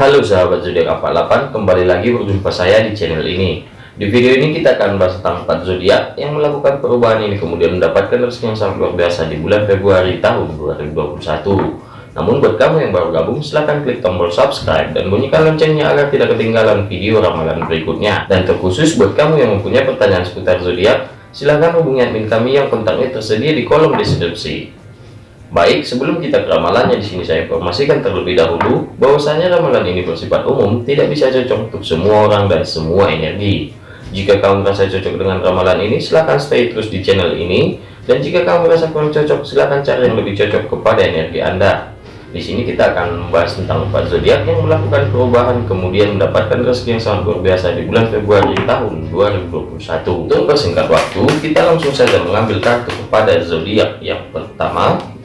Halo sahabat zodiak 48, kembali lagi berjumpa saya di channel ini. Di video ini kita akan bahas tentang 4 zodiak yang melakukan perubahan ini kemudian mendapatkan rezeki yang sangat luar biasa di bulan Februari tahun 2021. Namun buat kamu yang baru gabung, silahkan klik tombol subscribe dan bunyikan loncengnya agar tidak ketinggalan video ramalan berikutnya. Dan terkhusus buat kamu yang mempunyai pertanyaan seputar zodiak, silahkan hubungi admin kami yang kontaknya tersedia di kolom deskripsi. Baik, sebelum kita ke ramalannya di sini saya informasikan terlebih dahulu bahwasanya ramalan ini bersifat umum, tidak bisa cocok untuk semua orang dan semua energi. Jika kamu merasa cocok dengan ramalan ini, silahkan stay terus di channel ini. Dan jika kamu merasa kurang cocok, silahkan cari yang lebih cocok kepada energi Anda. Di sini kita akan membahas tentang empat zodiak yang melakukan perubahan kemudian mendapatkan rezeki yang sangat luar biasa di bulan Februari tahun 2021. Untuk persingkat waktu, kita langsung saja mengambil kartu kepada zodiak yang pertama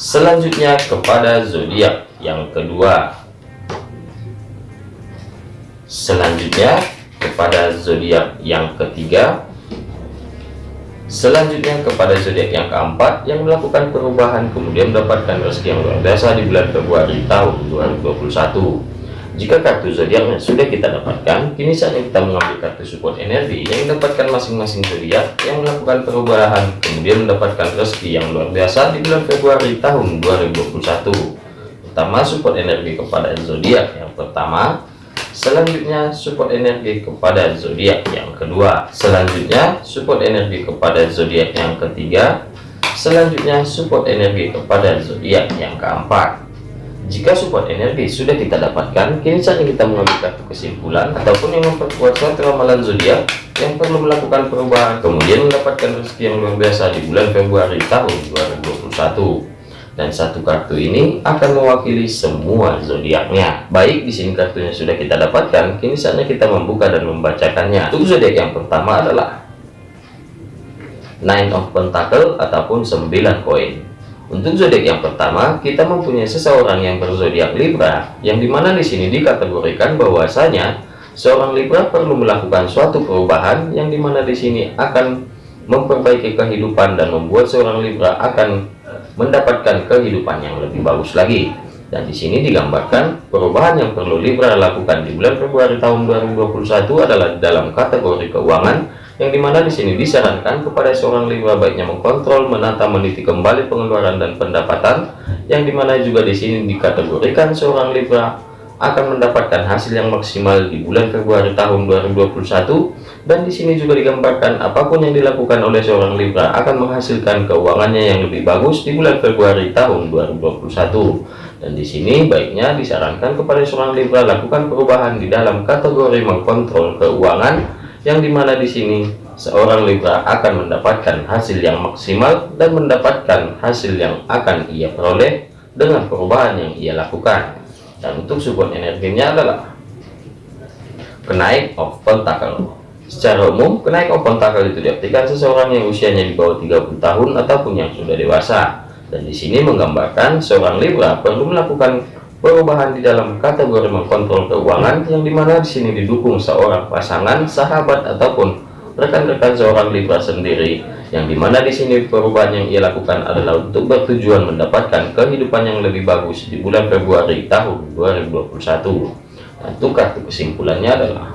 Selanjutnya kepada zodiak yang kedua. Selanjutnya kepada zodiak yang ketiga. Selanjutnya kepada zodiak yang keempat yang melakukan perubahan kemudian mendapatkan rezeki yang luar biasa di bulan Februari tahun 2021. Jika kartu zodiaknya sudah kita dapatkan, kini saatnya kita mengambil kartu support energi yang mendapatkan masing-masing zodiak yang melakukan perubahan, kemudian mendapatkan rezeki yang luar biasa di bulan Februari tahun 2021. Pertama, support energi kepada zodiak yang pertama. Selanjutnya, support energi kepada zodiak yang kedua. Selanjutnya, support energi kepada zodiak yang ketiga. Selanjutnya, support energi kepada zodiak yang keempat. Jika support energi sudah kita dapatkan, kini saatnya kita mengambil kartu kesimpulan ataupun yang memperkuat suatu ramalan zodiak yang perlu melakukan perubahan kemudian mendapatkan rezeki yang luar biasa di bulan Februari tahun 2021. Dan satu kartu ini akan mewakili semua zodiaknya. Baik, di sini kartunya sudah kita dapatkan, kini saatnya kita membuka dan membacakannya. Untuk zodiak yang pertama adalah Nine of Pentacle ataupun 9 koin. Untuk zodiak yang pertama, kita mempunyai seseorang yang berzodiak Libra, yang di mana di sini dikategorikan bahwasanya seorang Libra perlu melakukan suatu perubahan, yang di mana di sini akan memperbaiki kehidupan dan membuat seorang Libra akan mendapatkan kehidupan yang lebih bagus lagi. Dan di sini digambarkan perubahan yang perlu Libra lakukan di bulan Februari tahun 2021 adalah dalam kategori keuangan yang di mana di sini disarankan kepada seorang Libra baiknya mengkontrol, menata, meniti kembali pengeluaran dan pendapatan, yang di mana juga di sini dikategorikan seorang Libra akan mendapatkan hasil yang maksimal di bulan Februari tahun 2021 dan di sini juga digambarkan apa pun yang dilakukan oleh seorang Libra akan menghasilkan keuangannya yang lebih bagus di bulan Februari tahun 2021 dan di sini baiknya disarankan kepada seorang Libra lakukan perubahan di dalam kategori mengkontrol keuangan yang di mana di sini seorang Libra akan mendapatkan hasil yang maksimal dan mendapatkan hasil yang akan ia peroleh dengan perubahan yang ia lakukan. Dan untuk support energinya adalah kenaik of pentacle secara umum kenaik of pentacle itu diartikan seseorang yang usianya di bawah 30 tahun ataupun yang sudah dewasa. Dan di sini menggambarkan seorang Libra perlu melakukan perubahan di dalam kategori mengkontrol keuangan yang di mana di sini didukung seorang pasangan sahabat ataupun rekan-rekan seorang Libra sendiri yang di mana di sini perubahan yang ia lakukan adalah untuk bertujuan mendapatkan kehidupan yang lebih bagus di bulan Februari tahun 2021 dan untuk kartu kesimpulannya adalah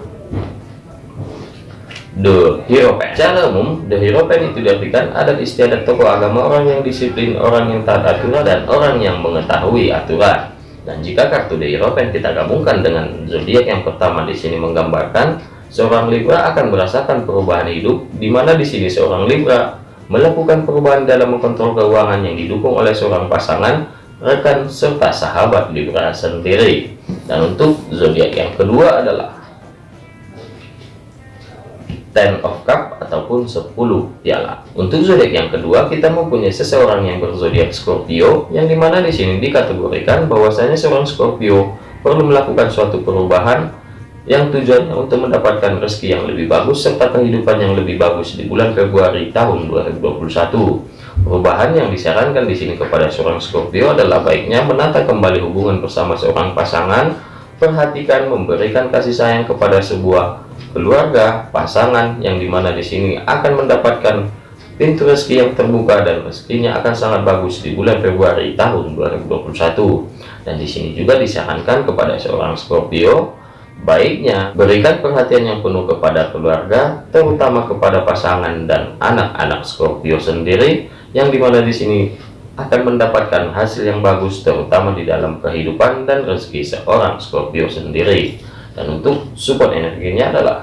The Hero Pen. Secara umum, The Hero Pen itu diartikan adat istiadat tokoh agama, orang yang disiplin, orang yang taat aturan, dan orang yang mengetahui aturan. Dan jika kartu The Hierophant kita gabungkan dengan zodiak yang pertama di sini menggambarkan seorang Libra akan merasakan perubahan hidup, di mana di sini seorang Libra melakukan perubahan dalam mengontrol keuangan yang didukung oleh seorang pasangan, rekan serta sahabat Libra sendiri. Dan untuk zodiak yang kedua adalah Ten of Cup ataupun 10 piala. Untuk zodiak yang kedua, kita mempunyai seseorang yang berzodiak Scorpio, yang di mana di sini dikategorikan bahwasanya seorang Scorpio perlu melakukan suatu perubahan yang tujuannya untuk mendapatkan rezeki yang lebih bagus serta kehidupan yang lebih bagus di bulan Februari tahun 2021. Perubahan yang disarankan di sini kepada seorang Scorpio adalah baiknya menata kembali hubungan bersama seorang pasangan, perhatikan memberikan kasih sayang kepada sebuah keluarga, pasangan yang di mana di sini akan mendapatkan pintu rezeki yang terbuka dan rezekinya akan sangat bagus di bulan Februari tahun 2021 dan di sini juga disarankan kepada seorang Scorpio baiknya berikan perhatian yang penuh kepada keluarga terutama kepada pasangan dan anak-anak Scorpio sendiri yang di mana di sini akan mendapatkan hasil yang bagus terutama di dalam kehidupan dan rezeki seorang Scorpio sendiri dan untuk support energinya adalah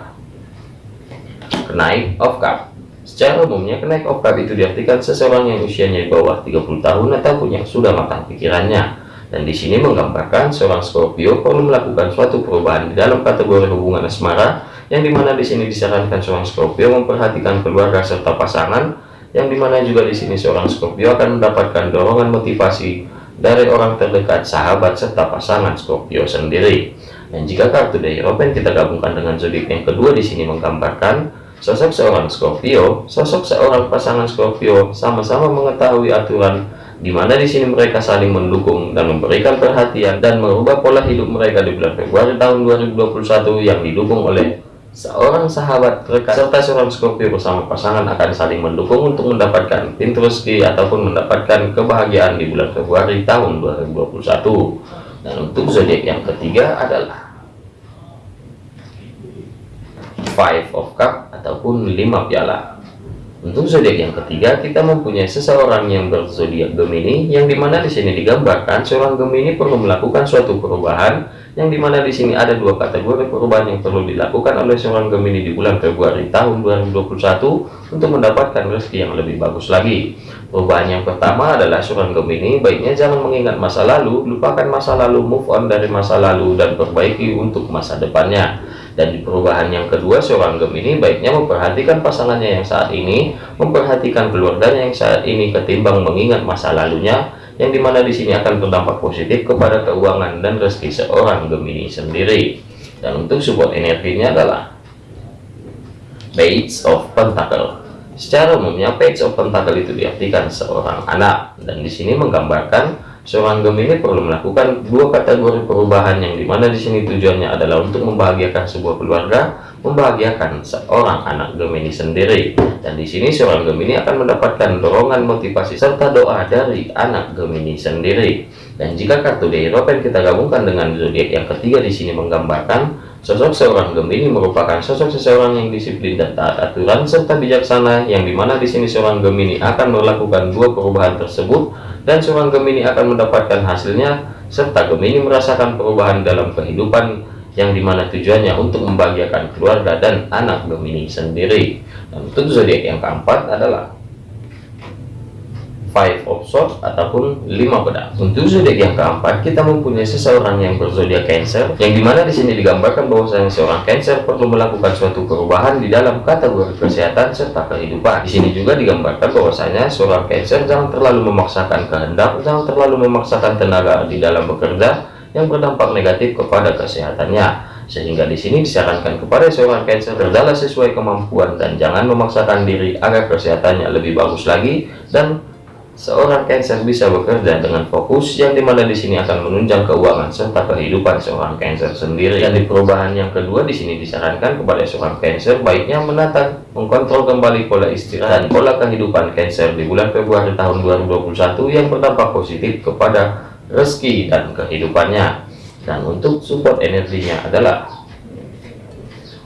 kenaik of cup Secara umumnya, kenaik oktav itu diartikan seseorang yang usianya di bawah 30 tahun ataupun yang sudah matang pikirannya. Dan di sini menggambarkan seorang Scorpio perlu melakukan suatu perubahan di dalam kategori hubungan asmara, yang di mana di sini disarankan seorang Scorpio memperhatikan keluarga serta pasangan, yang di mana juga di sini seorang Scorpio akan mendapatkan dorongan motivasi dari orang terdekat, sahabat serta pasangan Scorpio sendiri. Dan jika kartu dari Open kita gabungkan dengan zodiak yang kedua di sini menggambarkan Sosok seorang Scorpio, sosok seorang pasangan Scorpio sama-sama mengetahui aturan di mana di sini mereka saling mendukung dan memberikan perhatian dan merubah pola hidup mereka di bulan Februari tahun 2021 yang didukung oleh seorang sahabat rekan serta seorang Scorpio bersama pasangan akan saling mendukung untuk mendapatkan pintu rezeki ataupun mendapatkan kebahagiaan di bulan Februari tahun 2021 dan untuk zodiak yang ketiga adalah Five of Cup ataupun lima piala. Untuk zodiak yang ketiga, kita mempunyai seseorang yang berzodiak Gemini, yang di mana di sini digambarkan seorang Gemini perlu melakukan suatu perubahan, yang di mana di sini ada dua kategori perubahan yang perlu dilakukan oleh seorang Gemini di bulan Februari tahun 2021 untuk mendapatkan rezeki yang lebih bagus lagi. Perubahan yang pertama adalah seorang Gemini, baiknya jangan mengingat masa lalu, lupakan masa lalu, move on dari masa lalu, dan perbaiki untuk masa depannya dan di perubahan yang kedua seorang Gemini baiknya memperhatikan pasangannya yang saat ini memperhatikan keluarganya yang saat ini ketimbang mengingat masa lalunya yang di mana di sini akan berdampak positif kepada keuangan dan rezeki seorang Gemini sendiri. Dan untuk support energinya adalah Page of Pentacle. Secara umumnya Page of Pentacle itu diartikan seorang anak. Dan di sini menggambarkan Seorang Gemini perlu melakukan dua kategori perubahan yang di mana di sini tujuannya adalah untuk membahagiakan sebuah keluarga, membahagiakan seorang anak Gemini sendiri. Dan di sini seorang Gemini akan mendapatkan dorongan motivasi serta doa dari anak Gemini sendiri. Dan jika kartu The Hierophant kita gabungkan dengan zodiak yang ketiga di sini menggambarkan Sosok seorang Gemini merupakan sosok seseorang yang disiplin dan taat aturan serta bijaksana yang di mana di sini seorang Gemini akan melakukan dua perubahan tersebut dan seorang Gemini akan mendapatkan hasilnya serta Gemini merasakan perubahan dalam kehidupan yang di mana tujuannya untuk membahagiakan keluarga dan anak Gemini sendiri. Dan untuk zodiak yang keempat adalah five of swords ataupun lima pedang untuk zodiak yang keempat kita mempunyai seseorang yang berzodiak cancer yang di mana di sini digambarkan bahwasanya seorang cancer perlu melakukan suatu perubahan di dalam kategori kesehatan serta kehidupan. Di sini juga digambarkan bahwasanya seorang cancer jangan terlalu memaksakan kehendak jangan terlalu memaksakan tenaga di dalam bekerja yang berdampak negatif kepada kesehatannya. Sehingga di sini disarankan kepada seorang Cancer berjalan sesuai kemampuan dan jangan memaksakan diri agar kesehatannya lebih bagus lagi dan seorang Cancer bisa bekerja dengan fokus yang di mana di sini akan menunjang keuangan serta kehidupan seorang Cancer sendiri. Dan di perubahan yang kedua di sini disarankan kepada seorang Cancer baiknya menata, mengkontrol kembali pola istirahat dan pola kehidupan Cancer di bulan Februari tahun 2021 yang berdampak positif kepada rezeki dan kehidupannya. Dan untuk support energinya adalah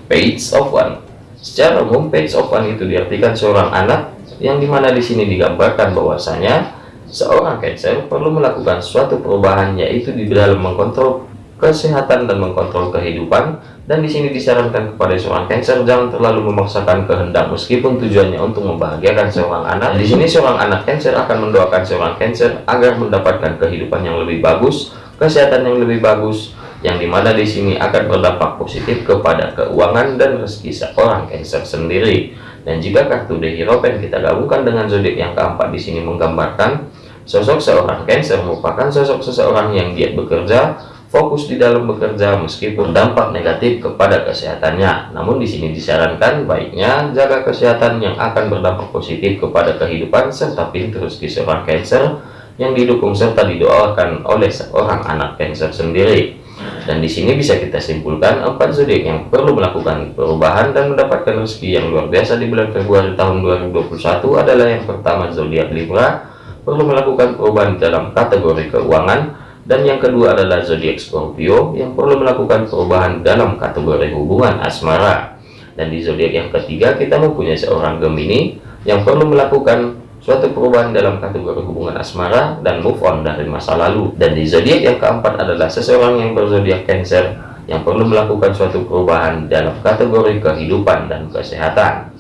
Page of One. Secara umum Page of One itu diartikan seorang anak yang di mana di sini digambarkan bahwasanya seorang Cancer perlu melakukan suatu perubahan yaitu di dalam mengkontrol kesehatan dan mengkontrol kehidupan dan di sini disarankan kepada seorang Cancer jangan terlalu memaksakan kehendak meskipun tujuannya untuk membahagiakan seorang anak. Di sini seorang anak Cancer akan mendoakan seorang Cancer agar mendapatkan kehidupan yang lebih bagus, kesehatan yang lebih bagus, yang di mana di sini akan berdampak positif kepada keuangan dan rezeki seorang Cancer sendiri. Dan jika kartu The Hierophant kita gabungkan dengan zodiak yang keempat di sini menggambarkan sosok seorang Cancer merupakan sosok seseorang yang giat bekerja, fokus di dalam bekerja meskipun dampak negatif kepada kesehatannya. Namun di sini disarankan baiknya jaga kesehatan yang akan berdampak positif kepada kehidupan serta pintu rezeki seorang Cancer yang didukung serta didoakan oleh seorang anak Cancer sendiri. Dan di sini bisa kita simpulkan empat zodiak yang perlu melakukan perubahan dan mendapatkan rezeki yang luar biasa di bulan Februari tahun 2021 adalah yang pertama zodiak Libra perlu melakukan perubahan dalam kategori keuangan dan yang kedua adalah zodiak Scorpio yang perlu melakukan perubahan dalam kategori hubungan asmara. Dan di zodiak yang ketiga kita mempunyai seorang Gemini yang perlu melakukan suatu perubahan dalam kategori hubungan asmara dan move on dari masa lalu. Dan di zodiak yang keempat adalah seseorang yang berzodiak Cancer yang perlu melakukan suatu perubahan dalam kategori kehidupan dan kesehatan.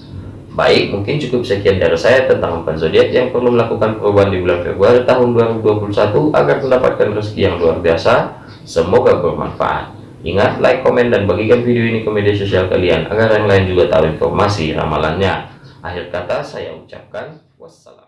Baik, mungkin cukup sekian dari saya tentang empat zodiak yang perlu melakukan perubahan di bulan Februari tahun 2021 agar mendapatkan rezeki yang luar biasa. Semoga bermanfaat. Ingat, like, komen, dan bagikan video ini ke media sosial kalian agar yang lain juga tahu informasi ramalannya. Akhir kata saya ucapkan wassalam.